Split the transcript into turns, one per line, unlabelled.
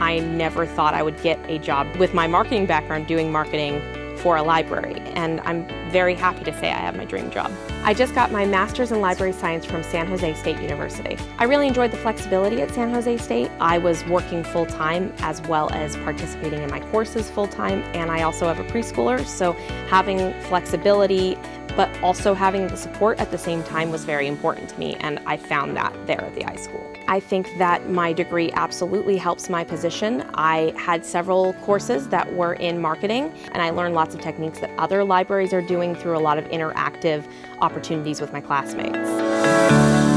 I never thought I would get a job with my marketing background doing marketing for a library, and I'm very happy to say I have my dream job. I just got my Master's in Library Science from San Jose State University. I really enjoyed the flexibility at San Jose State. I was working full-time as well as participating in my courses full-time, and I also have a preschooler, so having flexibility but also having the support at the same time was very important to me, and I found that there at the iSchool. I think that my degree absolutely helps my position. I had several courses that were in marketing, and I learned lots of techniques that other libraries are doing through a lot of interactive opportunities with my classmates.